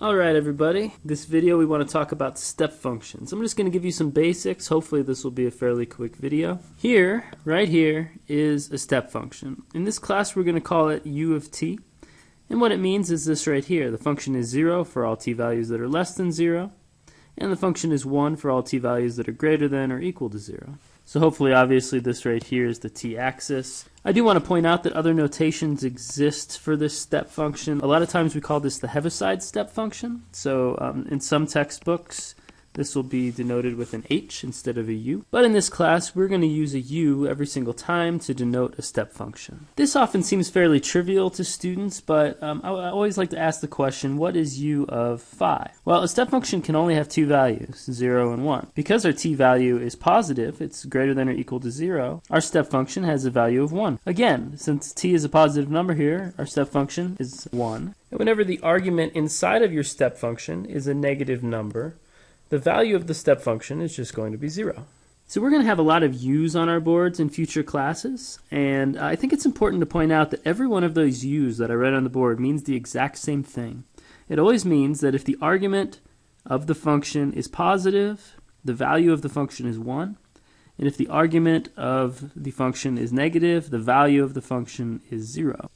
Alright everybody, this video we want to talk about step functions. I'm just going to give you some basics, hopefully this will be a fairly quick video. Here, right here, is a step function. In this class we're going to call it u of t, and what it means is this right here. The function is 0 for all t values that are less than 0, and the function is 1 for all t values that are greater than or equal to 0. So hopefully, obviously, this right here is the t-axis. I do want to point out that other notations exist for this step function. A lot of times we call this the Heaviside step function. So um, in some textbooks, this will be denoted with an H instead of a U. But in this class, we're going to use a U every single time to denote a step function. This often seems fairly trivial to students, but um, I, I always like to ask the question, what is U of phi? Well, a step function can only have two values, 0 and 1. Because our t value is positive, it's greater than or equal to 0, our step function has a value of 1. Again, since t is a positive number here, our step function is 1. And whenever the argument inside of your step function is a negative number, the value of the step function is just going to be 0. So we're going to have a lot of u's on our boards in future classes, and I think it's important to point out that every one of those u's that I read on the board means the exact same thing. It always means that if the argument of the function is positive, the value of the function is 1, and if the argument of the function is negative, the value of the function is 0.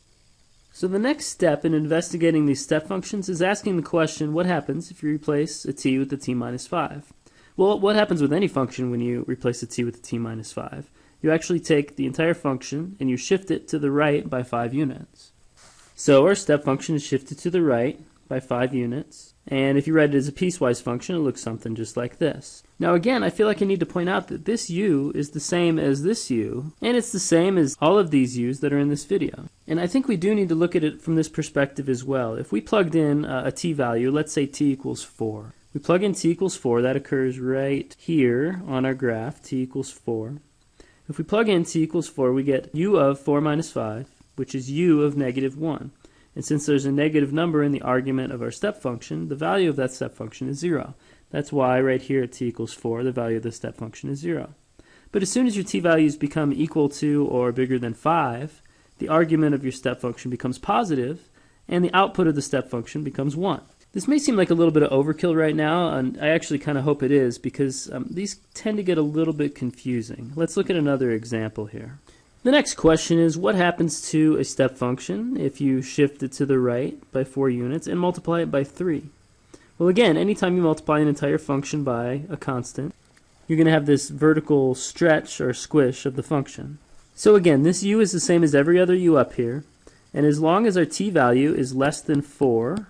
So the next step in investigating these step functions is asking the question, what happens if you replace a t with a t minus 5? Well, what happens with any function when you replace a t with a t minus 5? You actually take the entire function and you shift it to the right by 5 units. So our step function is shifted to the right by 5 units. And if you write it as a piecewise function, it looks something just like this. Now again, I feel like I need to point out that this u is the same as this u, and it's the same as all of these u's that are in this video. And I think we do need to look at it from this perspective as well. If we plugged in uh, a t value, let's say t equals 4. We plug in t equals 4, that occurs right here on our graph, t equals 4. If we plug in t equals 4, we get u of 4 minus 5, which is u of negative 1. And since there's a negative number in the argument of our step function, the value of that step function is 0. That's why right here at t equals 4, the value of the step function is 0. But as soon as your t values become equal to or bigger than 5, the argument of your step function becomes positive, and the output of the step function becomes 1. This may seem like a little bit of overkill right now, and I actually kind of hope it is, because um, these tend to get a little bit confusing. Let's look at another example here. The next question is what happens to a step function if you shift it to the right by 4 units and multiply it by 3? Well again, anytime you multiply an entire function by a constant, you're going to have this vertical stretch or squish of the function. So again, this u is the same as every other u up here, and as long as our t value is less than 4,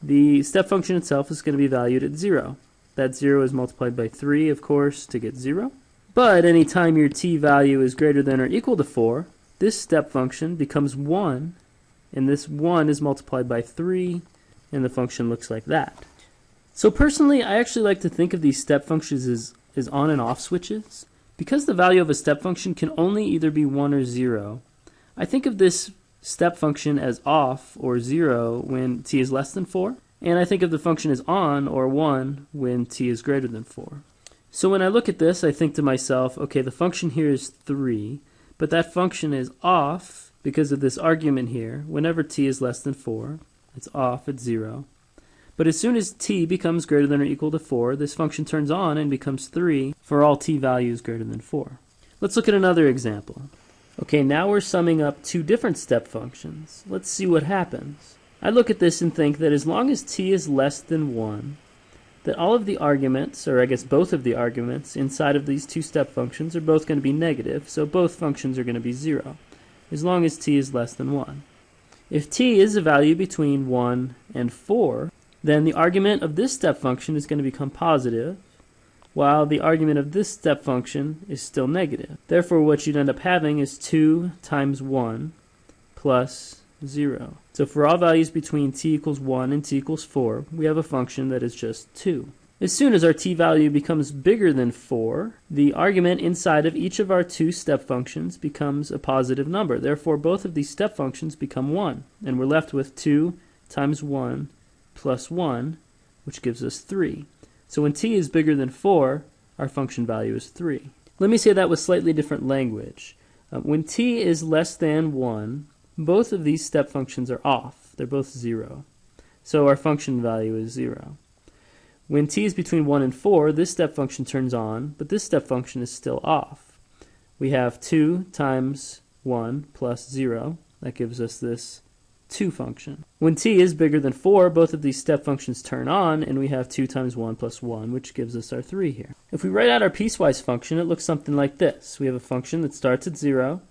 the step function itself is going to be valued at 0. That 0 is multiplied by 3, of course, to get 0. But anytime your t value is greater than or equal to 4, this step function becomes 1, and this 1 is multiplied by 3, and the function looks like that. So personally, I actually like to think of these step functions as, as on and off switches. Because the value of a step function can only either be 1 or 0, I think of this step function as off or 0 when t is less than 4, and I think of the function as on or 1 when t is greater than 4. So when I look at this, I think to myself, okay, the function here is 3, but that function is off because of this argument here. Whenever t is less than 4, it's off at 0. But as soon as t becomes greater than or equal to 4, this function turns on and becomes 3 for all t values greater than 4. Let's look at another example. Okay, now we're summing up two different step functions. Let's see what happens. I look at this and think that as long as t is less than 1, that all of the arguments, or I guess both of the arguments, inside of these two step functions are both going to be negative, so both functions are going to be 0, as long as t is less than 1. If t is a value between 1 and 4, then the argument of this step function is going to become positive, while the argument of this step function is still negative. Therefore, what you'd end up having is 2 times 1 plus 0. So for all values between t equals 1 and t equals 4, we have a function that is just 2. As soon as our t value becomes bigger than 4, the argument inside of each of our two step functions becomes a positive number. Therefore, both of these step functions become 1, and we're left with 2 times 1 plus 1, which gives us 3. So when t is bigger than 4, our function value is 3. Let me say that with slightly different language. Uh, when t is less than 1, both of these step functions are off. They're both 0. So our function value is 0. When t is between 1 and 4, this step function turns on, but this step function is still off. We have 2 times 1 plus 0. That gives us this 2 function. When t is bigger than 4, both of these step functions turn on, and we have 2 times 1 plus 1, which gives us our 3 here. If we write out our piecewise function, it looks something like this. We have a function that starts at 0,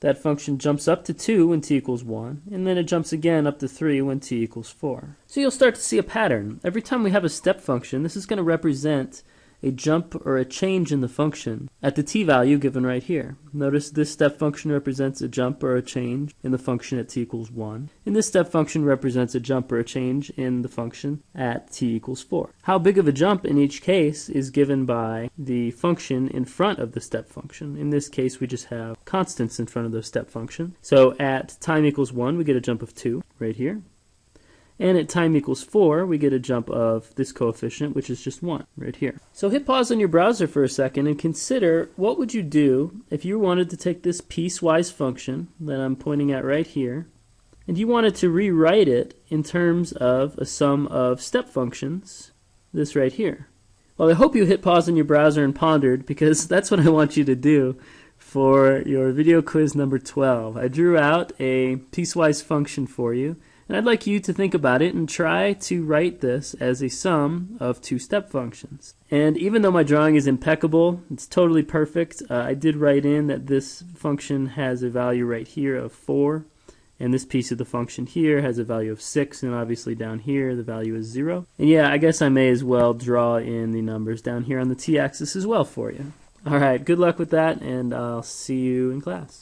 that function jumps up to 2 when t equals 1, and then it jumps again up to 3 when t equals 4. So you'll start to see a pattern. Every time we have a step function, this is going to represent a jump or a change in the function at the t value given right here. Notice this step function represents a jump or a change in the function at t equals 1, and this step function represents a jump or a change in the function at t equals 4. How big of a jump in each case is given by the function in front of the step function. In this case, we just have constants in front of the step function. So at time equals 1, we get a jump of 2 right here. And at time equals 4, we get a jump of this coefficient, which is just 1, right here. So hit pause on your browser for a second and consider what would you do if you wanted to take this piecewise function that I'm pointing at right here, and you wanted to rewrite it in terms of a sum of step functions, this right here. Well, I hope you hit pause on your browser and pondered, because that's what I want you to do for your video quiz number 12. I drew out a piecewise function for you, and I'd like you to think about it and try to write this as a sum of two step functions. And even though my drawing is impeccable, it's totally perfect, uh, I did write in that this function has a value right here of 4. And this piece of the function here has a value of 6, and obviously down here the value is 0. And yeah, I guess I may as well draw in the numbers down here on the t-axis as well for you. Alright, good luck with that, and I'll see you in class.